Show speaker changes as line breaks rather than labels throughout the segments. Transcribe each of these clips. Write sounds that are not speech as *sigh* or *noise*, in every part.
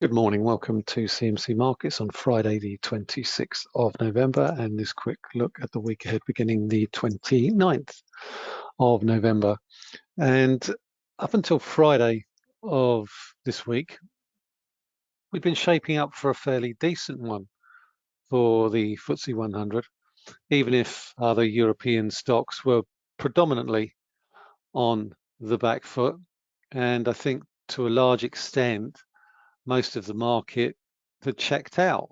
Good morning. Welcome to CMC Markets on Friday, the 26th of November, and this quick look at the week ahead beginning the 29th of November. And up until Friday of this week, we've been shaping up for a fairly decent one for the FTSE 100, even if other European stocks were predominantly on the back foot. And I think to a large extent, most of the market had checked out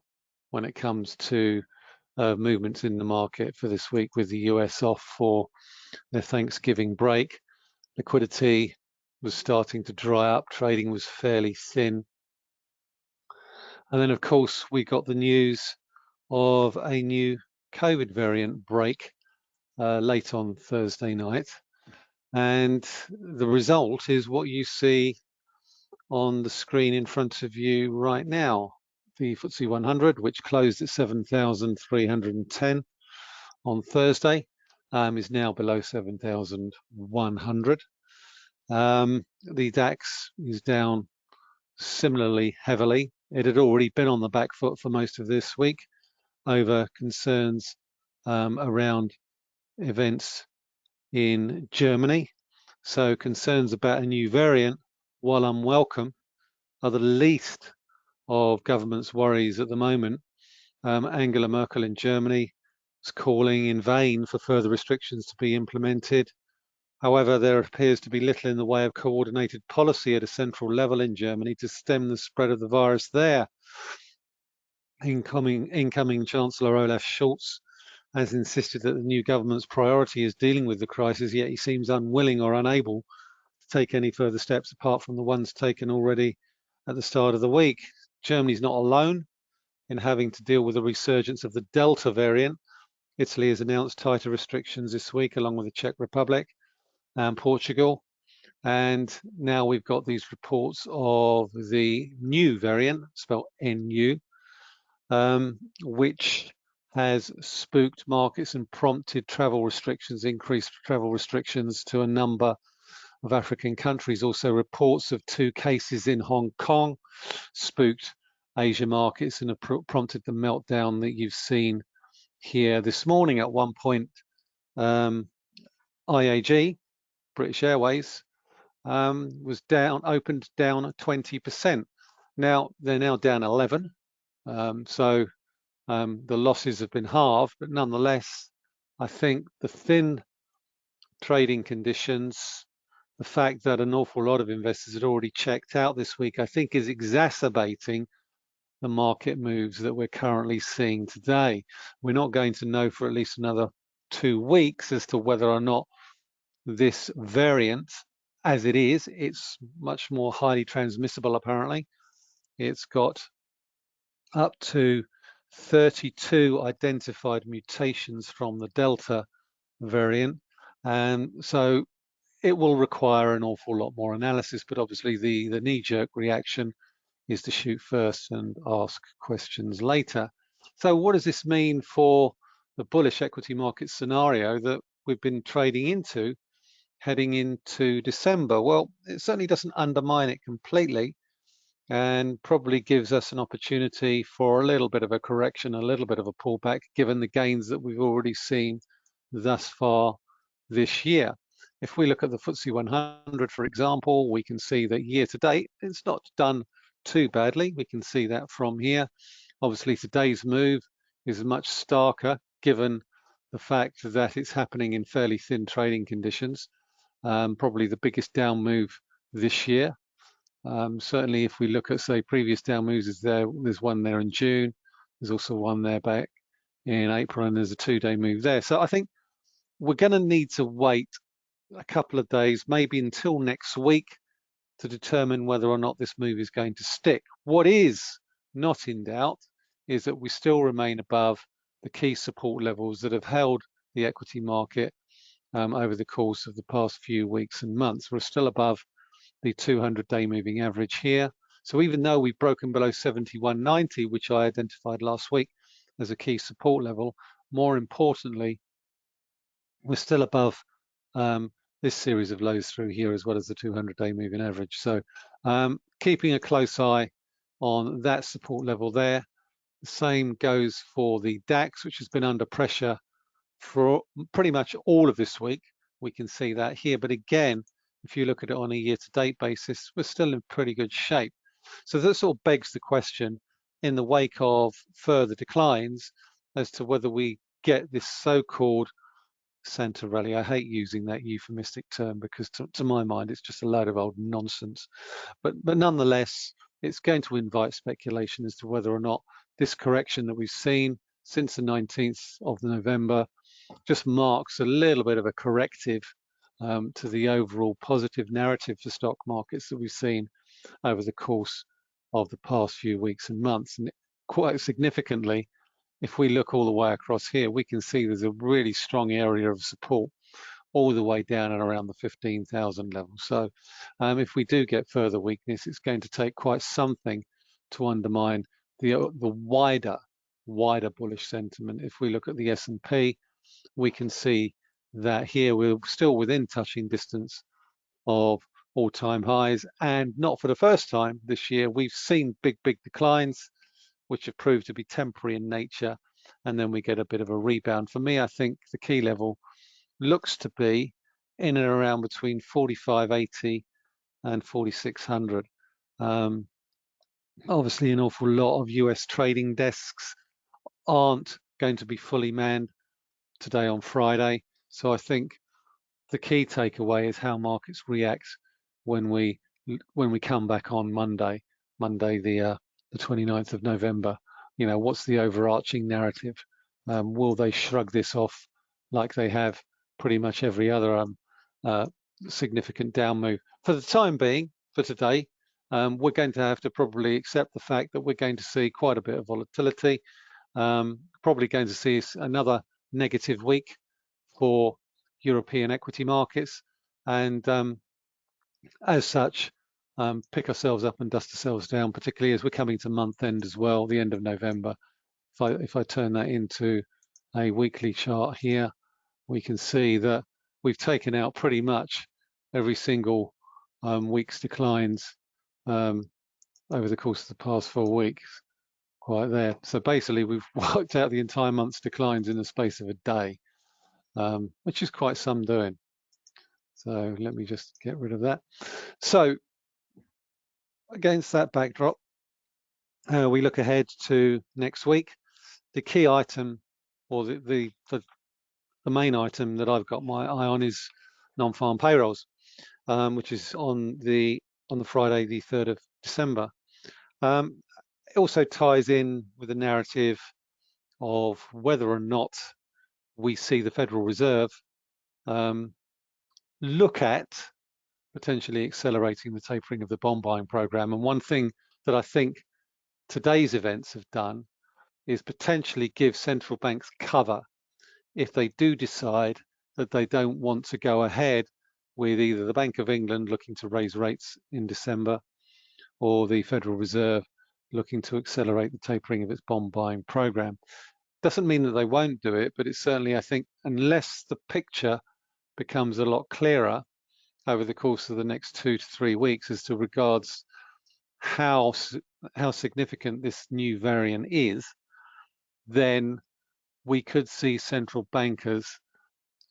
when it comes to uh, movements in the market for this week with the US off for their Thanksgiving break. Liquidity was starting to dry up, trading was fairly thin. And then, of course, we got the news of a new COVID variant break uh, late on Thursday night. And the result is what you see on the screen in front of you right now. The FTSE 100, which closed at 7,310 on Thursday, um, is now below 7,100. Um, the DAX is down similarly heavily. It had already been on the back foot for most of this week over concerns um, around events in Germany. So concerns about a new variant while unwelcome, are the least of government's worries at the moment. Um, Angela Merkel in Germany is calling in vain for further restrictions to be implemented. However, there appears to be little in the way of coordinated policy at a central level in Germany to stem the spread of the virus there. Incoming, incoming Chancellor Olaf Scholz has insisted that the new government's priority is dealing with the crisis, yet he seems unwilling or unable take any further steps apart from the ones taken already at the start of the week. Germany's not alone in having to deal with the resurgence of the Delta variant. Italy has announced tighter restrictions this week, along with the Czech Republic and Portugal. And now we've got these reports of the new variant, spelled NU, um, which has spooked markets and prompted travel restrictions, increased travel restrictions to a number of African countries. Also reports of two cases in Hong Kong spooked Asia markets and prompted the meltdown that you've seen here this morning. At one point, um, IAG, British Airways, um, was down, opened down 20%. Now they're now down 11. Um, so um, the losses have been halved, but nonetheless, I think the thin trading conditions the fact that an awful lot of investors had already checked out this week, I think is exacerbating the market moves that we're currently seeing today. We're not going to know for at least another two weeks as to whether or not this variant, as it is, it's much more highly transmissible apparently. It's got up to 32 identified mutations from the Delta variant. And so it will require an awful lot more analysis, but obviously the, the knee-jerk reaction is to shoot first and ask questions later. So what does this mean for the bullish equity market scenario that we've been trading into heading into December? Well, it certainly doesn't undermine it completely and probably gives us an opportunity for a little bit of a correction, a little bit of a pullback, given the gains that we've already seen thus far this year. If we look at the FTSE 100, for example, we can see that year to date, it's not done too badly. We can see that from here. Obviously, today's move is much starker given the fact that it's happening in fairly thin trading conditions. Um, probably the biggest down move this year. Um, certainly, if we look at, say, previous down moves, there, there's one there in June. There's also one there back in April, and there's a two-day move there. So I think we're going to need to wait a couple of days, maybe until next week, to determine whether or not this move is going to stick. What is not in doubt is that we still remain above the key support levels that have held the equity market um, over the course of the past few weeks and months. We're still above the 200-day moving average here. So even though we've broken below 71.90, which I identified last week as a key support level, more importantly, we're still above um, this series of lows through here as well as the 200 day moving average. So um, keeping a close eye on that support level there. The same goes for the DAX, which has been under pressure for pretty much all of this week. We can see that here. But again, if you look at it on a year-to-date basis, we're still in pretty good shape. So that sort of begs the question in the wake of further declines as to whether we get this so-called Santa rally. I hate using that euphemistic term because to, to, my mind, it's just a load of old nonsense. But, but nonetheless, it's going to invite speculation as to whether or not this correction that we've seen since the 19th of November just marks a little bit of a corrective um, to the overall positive narrative for stock markets that we've seen over the course of the past few weeks and months. And quite significantly, if we look all the way across here, we can see there's a really strong area of support all the way down and around the 15,000 level. So um, if we do get further weakness, it's going to take quite something to undermine the, uh, the wider, wider bullish sentiment. If we look at the S&P, we can see that here we're still within touching distance of all-time highs and not for the first time this year we've seen big big declines which have proved to be temporary in nature and then we get a bit of a rebound. For me I think the key level looks to be in and around between 4580 and 4600 um, obviously an awful lot of US trading desks aren't going to be fully manned today on Friday. So I think the key takeaway is how markets react when we when we come back on Monday, Monday the uh, the 29th of November. You know, what's the overarching narrative? Um, will they shrug this off like they have pretty much every other um, uh, significant down move? For the time being, for today, um, we're going to have to probably accept the fact that we're going to see quite a bit of volatility. Um, probably going to see another negative week for European equity markets. And um, as such, um, pick ourselves up and dust ourselves down, particularly as we're coming to month end as well, the end of November. If I, if I turn that into a weekly chart here, we can see that we've taken out pretty much every single um, week's declines um, over the course of the past four weeks, quite there. So basically we've *laughs* worked out the entire month's declines in the space of a day, um, which is quite some doing. So let me just get rid of that. So against that backdrop, uh, we look ahead to next week. The key item or the, the, the, the main item that I've got my eye on is non-farm payrolls, um, which is on the on the Friday, the 3rd of December. Um, it also ties in with the narrative of whether or not we see the Federal Reserve um, look at potentially accelerating the tapering of the bond buying program. And one thing that I think today's events have done is potentially give central banks cover if they do decide that they don't want to go ahead with either the Bank of England looking to raise rates in December or the Federal Reserve looking to accelerate the tapering of its bond buying program. Doesn't mean that they won't do it, but it's certainly, I think, unless the picture becomes a lot clearer over the course of the next two to three weeks as to regards how how significant this new variant is, then we could see central bankers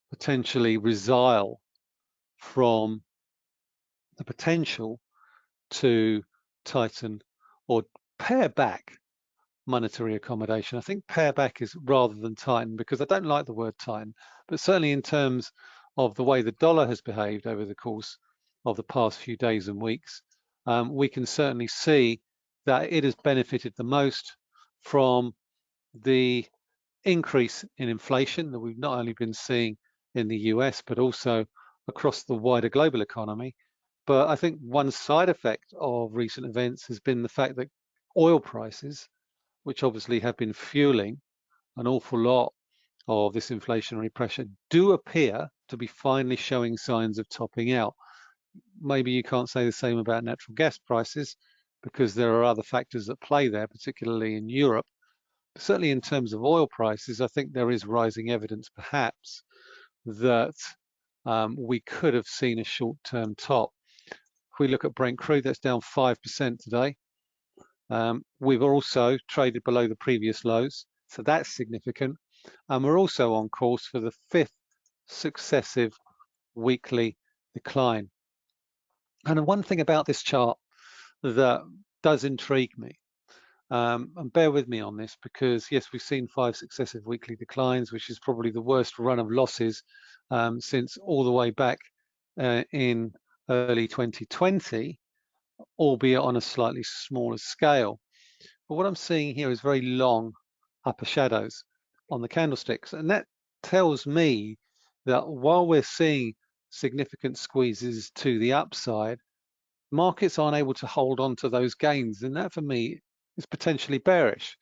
potentially resile from the potential to tighten or pare back monetary accommodation. I think pare back is rather than tighten because I don't like the word tighten, but certainly in terms of the way the dollar has behaved over the course of the past few days and weeks, um, we can certainly see that it has benefited the most from the increase in inflation that we've not only been seeing in the US, but also across the wider global economy. But I think one side effect of recent events has been the fact that oil prices, which obviously have been fueling an awful lot of this inflationary pressure, do appear to be finally showing signs of topping out. Maybe you can't say the same about natural gas prices because there are other factors that play there, particularly in Europe. Certainly in terms of oil prices, I think there is rising evidence perhaps that um, we could have seen a short-term top. If we look at Brent crude, that's down 5% today. Um, we've also traded below the previous lows, so that's significant. And we're also on course for the fifth successive weekly decline. And one thing about this chart that does intrigue me, um, and bear with me on this because yes, we've seen five successive weekly declines, which is probably the worst run of losses um, since all the way back uh, in early 2020, albeit on a slightly smaller scale. But what I'm seeing here is very long upper shadows on the candlesticks. And that tells me that while we're seeing significant squeezes to the upside, markets aren't able to hold on to those gains. And that for me is potentially bearish.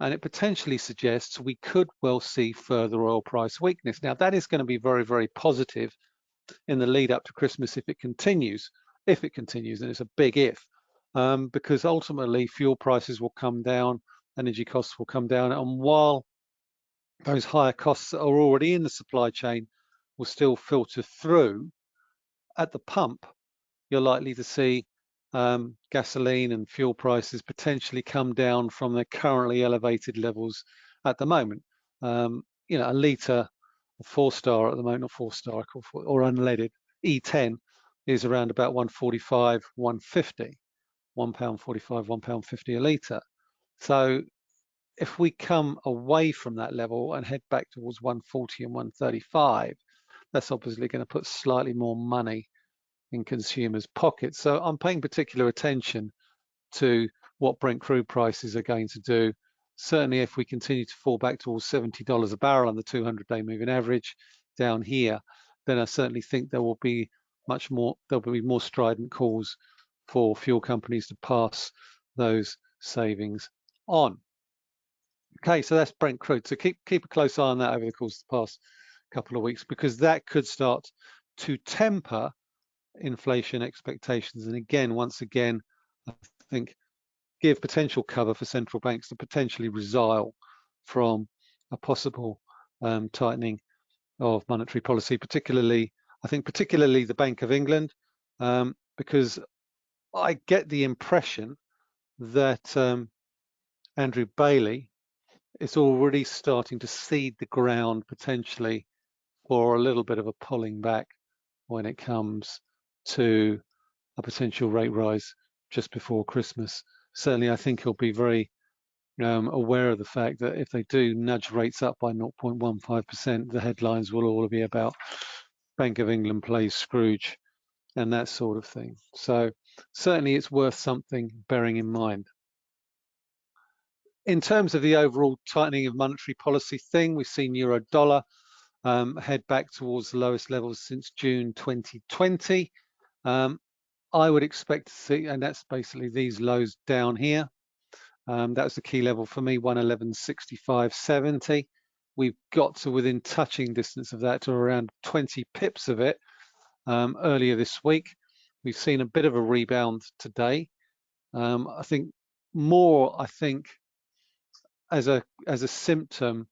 And it potentially suggests we could well see further oil price weakness. Now that is going to be very, very positive in the lead up to Christmas if it continues, if it continues, and it's a big if, um, because ultimately fuel prices will come down, energy costs will come down, and while those higher costs are already in the supply chain will still filter through, at the pump, you're likely to see um, gasoline and fuel prices potentially come down from their currently elevated levels at the moment. Um, you know, a litre of four star at the moment, or four star or, or unleaded E10 is around about 145, 150, one pound 45, one pound 50 a litre. So if we come away from that level and head back towards 140 and 135, that's obviously going to put slightly more money in consumers' pockets. So I'm paying particular attention to what Brent crude prices are going to do certainly if we continue to fall back towards $70 a barrel on the 200-day moving average down here, then I certainly think there will be much more, there'll be more strident calls for fuel companies to pass those savings on. Okay, so that's Brent crude. So keep keep a close eye on that over the course of the past couple of weeks because that could start to temper inflation expectations. And again, once again, I think give potential cover for central banks to potentially resile from a possible um, tightening of monetary policy, particularly, I think particularly the Bank of England, um, because I get the impression that um, Andrew Bailey is already starting to seed the ground potentially for a little bit of a pulling back when it comes to a potential rate rise just before Christmas certainly I think he'll be very um, aware of the fact that if they do nudge rates up by 0.15%, the headlines will all be about Bank of England plays Scrooge and that sort of thing. So certainly it's worth something bearing in mind. In terms of the overall tightening of monetary policy thing, we've seen euro dollar um, head back towards the lowest levels since June 2020. Um, I would expect to see, and that's basically these lows down here. Um, the key level for me, 111.65.70. We've got to within touching distance of that to around 20 pips of it um, earlier this week. We've seen a bit of a rebound today. Um, I think more, I think, as a as a symptom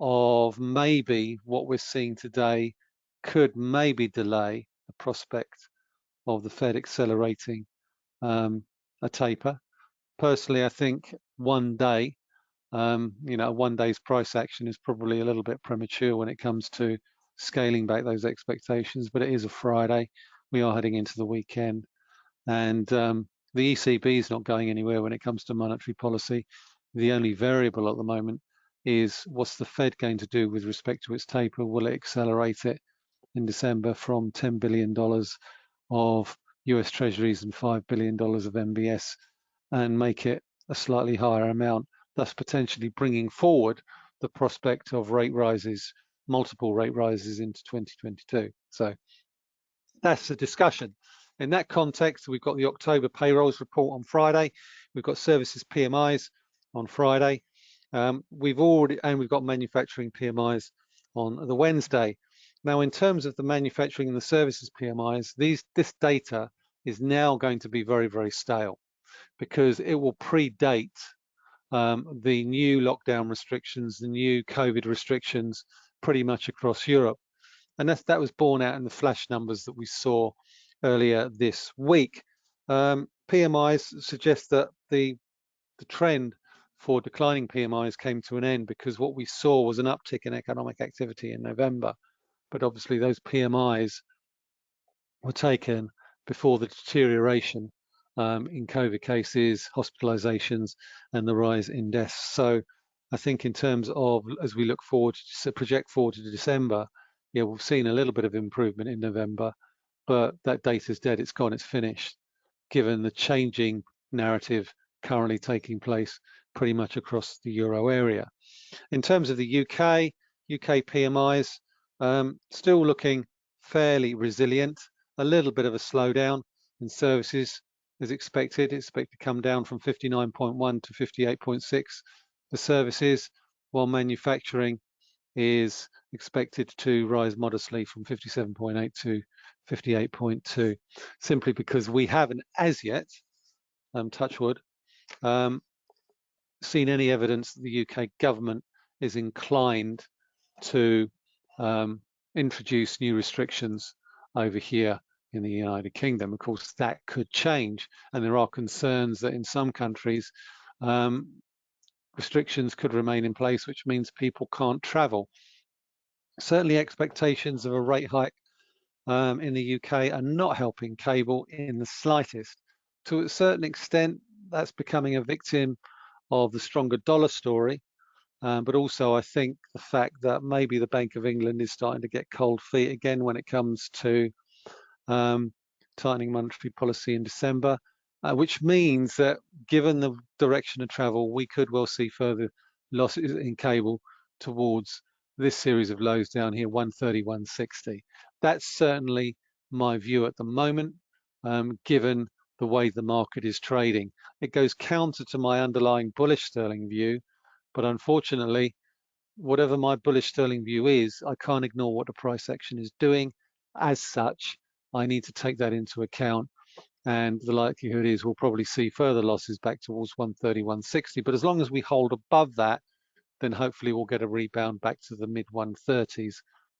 of maybe what we're seeing today could maybe delay the prospect of the Fed accelerating um, a taper. Personally, I think one day, um, you know, one day's price action is probably a little bit premature when it comes to scaling back those expectations, but it is a Friday. We are heading into the weekend and um, the ECB is not going anywhere when it comes to monetary policy. The only variable at the moment is what's the Fed going to do with respect to its taper? Will it accelerate it in December from $10 billion of US Treasuries and $5 billion of MBS and make it a slightly higher amount, thus potentially bringing forward the prospect of rate rises, multiple rate rises into 2022. So that's the discussion. In that context, we've got the October payrolls report on Friday. We've got services PMIs on Friday. Um, we've already, and we've got manufacturing PMIs on the Wednesday. Now, in terms of the manufacturing and the services PMIs, these this data is now going to be very, very stale because it will predate um, the new lockdown restrictions, the new COVID restrictions pretty much across Europe. And that's, that was borne out in the flash numbers that we saw earlier this week. Um, PMIs suggest that the the trend for declining PMIs came to an end because what we saw was an uptick in economic activity in November. But obviously those PMIs were taken before the deterioration um, in COVID cases, hospitalizations, and the rise in deaths. So I think in terms of, as we look forward, to project forward to December, yeah, we've seen a little bit of improvement in November, but that data is dead, it's gone, it's finished, given the changing narrative currently taking place pretty much across the euro area. In terms of the UK, UK PMIs um, still looking fairly resilient, a little bit of a slowdown in services as expected. It's expected to come down from 59.1 to 58.6 for services, while manufacturing is expected to rise modestly from 57.8 to 58.2, simply because we haven't as yet, um, touch wood, um, seen any evidence that the UK government is inclined to um, introduce new restrictions over here in the United Kingdom. Of course, that could change, and there are concerns that in some countries, um, restrictions could remain in place, which means people can't travel. Certainly, expectations of a rate hike um, in the UK are not helping cable in the slightest. To a certain extent, that's becoming a victim of the stronger dollar story, um, but also I think the fact that maybe the Bank of England is starting to get cold feet again when it comes to um, tightening monetary policy in December, uh, which means that given the direction of travel, we could well see further losses in cable towards this series of lows down here, 130, 160. That's certainly my view at the moment, um, given the way the market is trading. It goes counter to my underlying bullish sterling view, but unfortunately, whatever my bullish sterling view is, I can't ignore what the price action is doing. As such, I need to take that into account. And the likelihood is we'll probably see further losses back towards 130, 160. But as long as we hold above that, then hopefully we'll get a rebound back to the mid 130s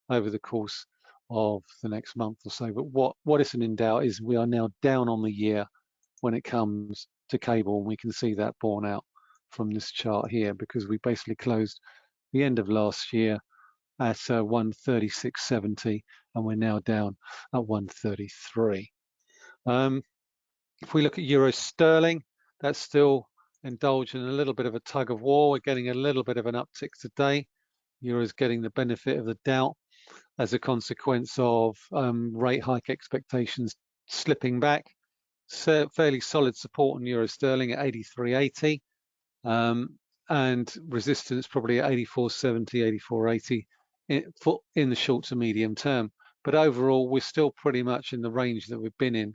over the course of the next month or so. But what, what isn't in doubt is we are now down on the year when it comes to cable. And we can see that borne out from this chart here because we basically closed the end of last year at uh, 136.70 and we're now down at 133. Um, if we look at euro sterling, that's still indulging in a little bit of a tug of war. We're getting a little bit of an uptick today. Euro is getting the benefit of the doubt as a consequence of um, rate hike expectations slipping back. So fairly solid support on euro sterling at 83.80 um, and resistance probably at 84.70, 84.80 in, in the short to medium term. But overall, we're still pretty much in the range that we've been in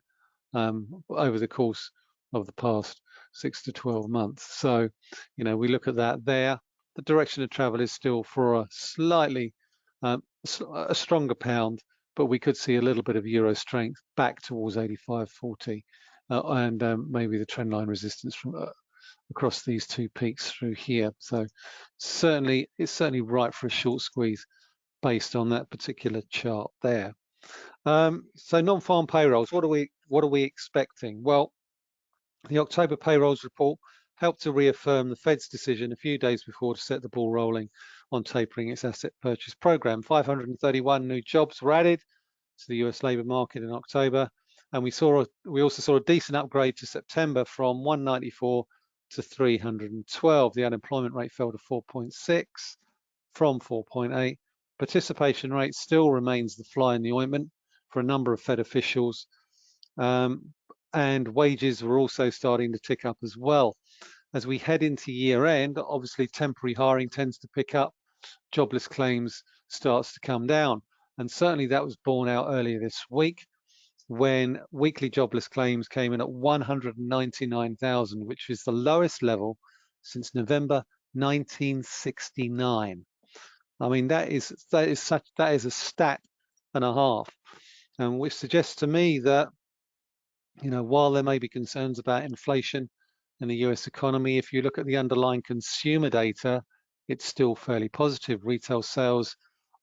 um, over the course of the past six to 12 months. So, you know, we look at that there. The direction of travel is still for a slightly um, a stronger pound, but we could see a little bit of euro strength back towards 85.40 uh, and um, maybe the trend line resistance from uh, across these two peaks through here. So certainly, it's certainly right for a short squeeze based on that particular chart there. Um, so non-farm payrolls, what are we what are we expecting? Well, the October payrolls report helped to reaffirm the Fed's decision a few days before to set the ball rolling on tapering its asset purchase program. 531 new jobs were added to the US labour market in October, and we saw we also saw a decent upgrade to September from 194 to 312. The unemployment rate fell to 4.6 from 4.8. Participation rate still remains the fly in the ointment for a number of Fed officials, um, and wages were also starting to tick up as well. As we head into year end, obviously temporary hiring tends to pick up jobless claims starts to come down. And certainly that was borne out earlier this week when weekly jobless claims came in at 199,000, which is the lowest level since November 1969. I mean, that is that is such that is a stat and a half, and which suggests to me that you know while there may be concerns about inflation in the U.S. economy, if you look at the underlying consumer data, it's still fairly positive. Retail sales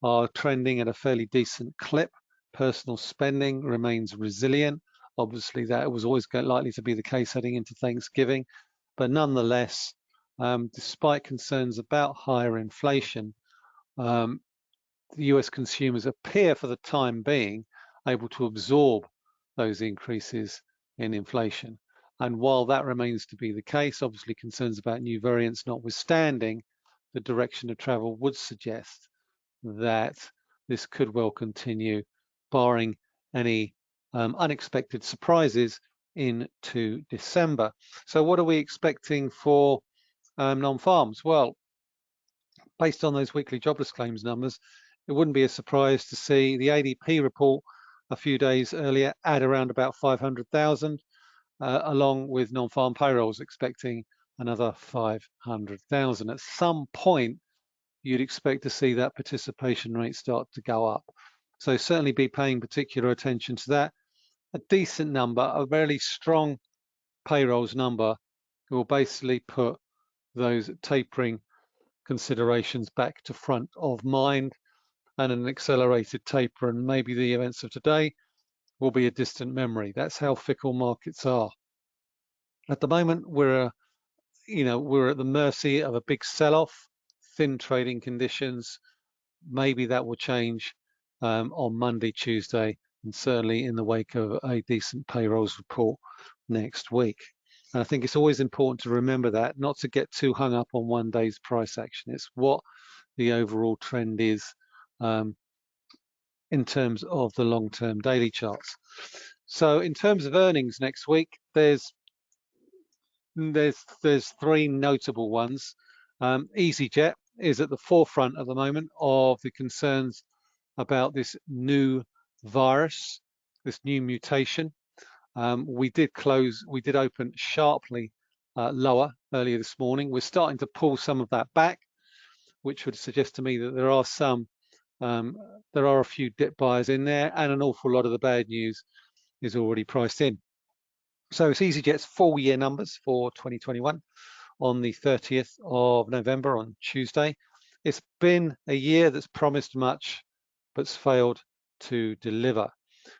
are trending at a fairly decent clip. Personal spending remains resilient. Obviously, that was always likely to be the case heading into Thanksgiving. But nonetheless, um, despite concerns about higher inflation, um, the US consumers appear for the time being able to absorb those increases in inflation. And while that remains to be the case, obviously concerns about new variants notwithstanding, the direction of travel would suggest that this could well continue, barring any um, unexpected surprises into December. So what are we expecting for um, non-farms? Well, based on those weekly jobless claims numbers, it wouldn't be a surprise to see the ADP report a few days earlier add around about 500,000, uh, along with non-farm payrolls expecting another 500,000. At some point, you'd expect to see that participation rate start to go up. So certainly be paying particular attention to that. A decent number, a very strong payrolls number will basically put those tapering considerations back to front of mind and an accelerated taper and maybe the events of today will be a distant memory. That's how fickle markets are. At the moment, we're, you know, we're at the mercy of a big sell-off, thin trading conditions. Maybe that will change um, on Monday, Tuesday, and certainly in the wake of a decent payrolls report next week. And I think it's always important to remember that, not to get too hung up on one day's price action. It's what the overall trend is um, in terms of the long-term daily charts. So in terms of earnings next week, there's there's there's three notable ones. Um, EasyJet is at the forefront at the moment of the concerns about this new virus, this new mutation. Um, we did close, we did open sharply uh, lower earlier this morning. We're starting to pull some of that back, which would suggest to me that there are some um, there are a few dip buyers in there and an awful lot of the bad news is already priced in. So it's EasyJet's full year numbers for 2021 on the 30th of November on Tuesday. It's been a year that's promised much but's failed to deliver.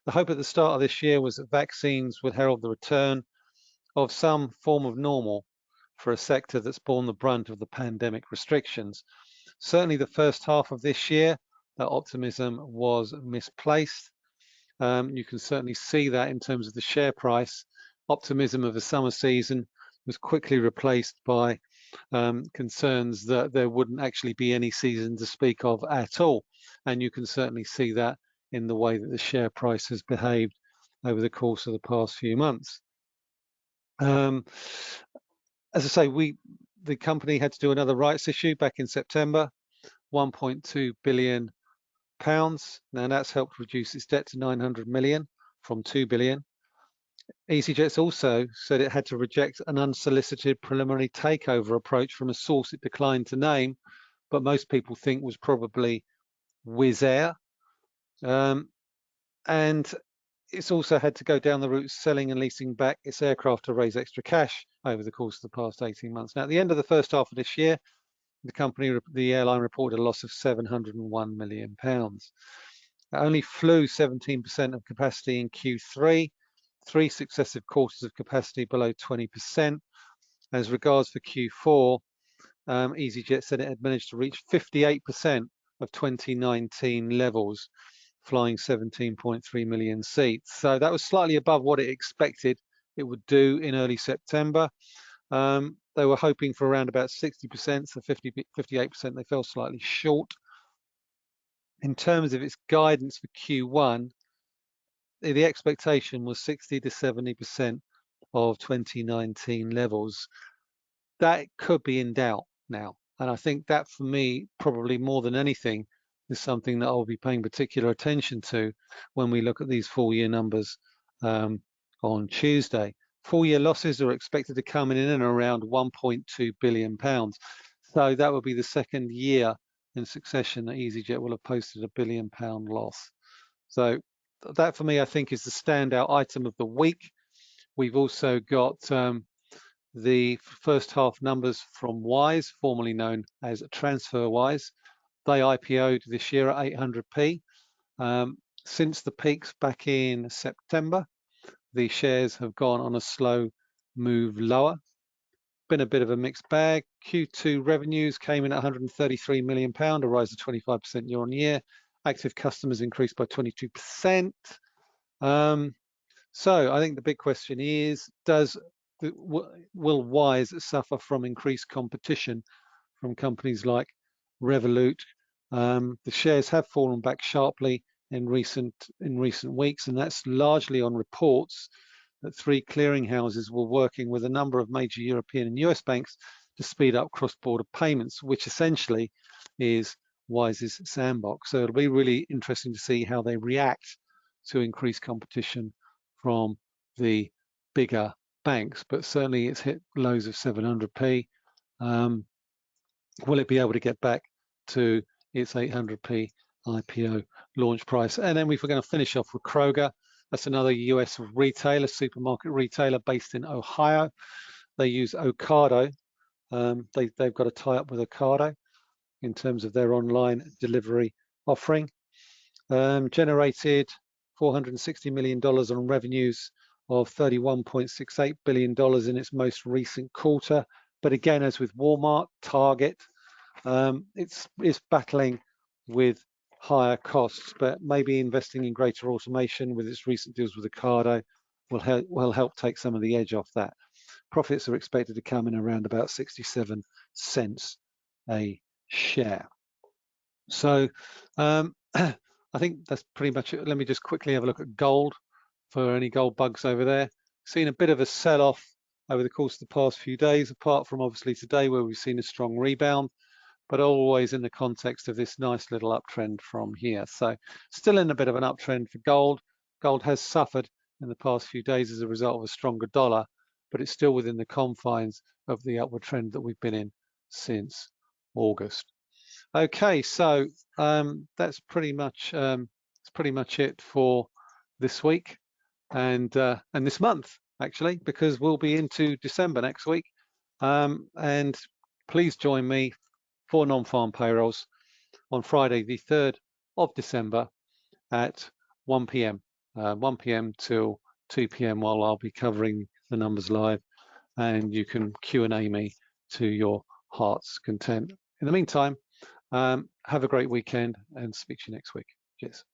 The hope at the start of this year was that vaccines would herald the return of some form of normal for a sector that's borne the brunt of the pandemic restrictions. Certainly the first half of this year that optimism was misplaced. Um, you can certainly see that in terms of the share price. Optimism of the summer season was quickly replaced by um, concerns that there wouldn't actually be any season to speak of at all. And you can certainly see that in the way that the share price has behaved over the course of the past few months. Um, as I say, we the company had to do another rights issue back in September, 1.2 billion pounds. Now that's helped reduce its debt to 900 million from 2 billion. EasyJet's also said it had to reject an unsolicited preliminary takeover approach from a source it declined to name, but most people think was probably Wizz Air. Um, and it's also had to go down the route selling and leasing back its aircraft to raise extra cash over the course of the past 18 months. Now, at the end of the first half of this year, the company, the airline reported a loss of 701 million pounds. It only flew 17% of capacity in Q3, three successive quarters of capacity below 20%. As regards for Q4, um, EasyJet said it had managed to reach 58% of 2019 levels, flying 17.3 million seats. So that was slightly above what it expected it would do in early September. Um, they were hoping for around about 60%, so 50, 58%, they fell slightly short. In terms of its guidance for Q1, the expectation was 60 to 70% of 2019 levels. That could be in doubt now. And I think that for me, probably more than anything, is something that I'll be paying particular attention to when we look at these full year numbers um, on Tuesday. Full year losses are expected to come in and around 1.2 billion pounds. So that would be the second year in succession that EasyJet will have posted a billion pound loss. So that for me, I think is the standout item of the week. We've also got um, the first half numbers from Wise, formerly known as TransferWise. They IPO'd this year at 800p. Um, since the peaks back in September, the shares have gone on a slow move lower. been a bit of a mixed bag. Q2 revenues came in at 133 million pound, a rise of 25% year on year. Active customers increased by 22%. Um, so I think the big question is, does will Wise suffer from increased competition from companies like Revolut? Um, the shares have fallen back sharply in recent in recent weeks, and that's largely on reports that three clearinghouses were working with a number of major European and US banks to speed up cross-border payments, which essentially is Wise's sandbox. So it'll be really interesting to see how they react to increased competition from the bigger banks, but certainly it's hit lows of 700p. Um, will it be able to get back to its 800p IPO launch price? And then we're going to finish off with Kroger. That's another US retailer, supermarket retailer based in Ohio. They use Ocado. Um, they, they've got a tie-up with Ocado in terms of their online delivery offering. Um, generated $460 million on revenues of $31.68 billion in its most recent quarter. But again, as with Walmart, Target, um, it's, it's battling with higher costs, but maybe investing in greater automation with its recent deals with Ocado will help, will help take some of the edge off that. Profits are expected to come in around about 67 cents a share. So um, *clears throat* I think that's pretty much it. Let me just quickly have a look at gold for any gold bugs over there. Seen a bit of a sell-off over the course of the past few days, apart from obviously today where we've seen a strong rebound, but always in the context of this nice little uptrend from here. So still in a bit of an uptrend for gold. Gold has suffered in the past few days as a result of a stronger dollar, but it's still within the confines of the upward trend that we've been in since August. Okay, so um, that's pretty much um, that's pretty much it for this week and uh, and this month actually, because we'll be into December next week. Um, and please join me for non-farm payrolls on Friday, the 3rd of December at 1 p.m. Uh, 1 p.m. till 2 p.m. while I'll be covering the numbers live and you can Q&A me to your heart's content. In the meantime, um, have a great weekend and speak to you next week. Cheers.